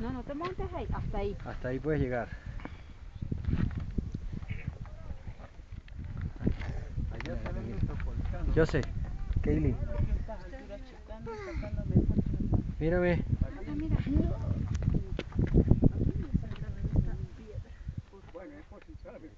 No no te montes ahí, hasta ahí. Hasta ahí puedes llegar. Allá se ven nuestros volcanes. Yo sé. Kaylin, mírame. Bueno, es por si sabe.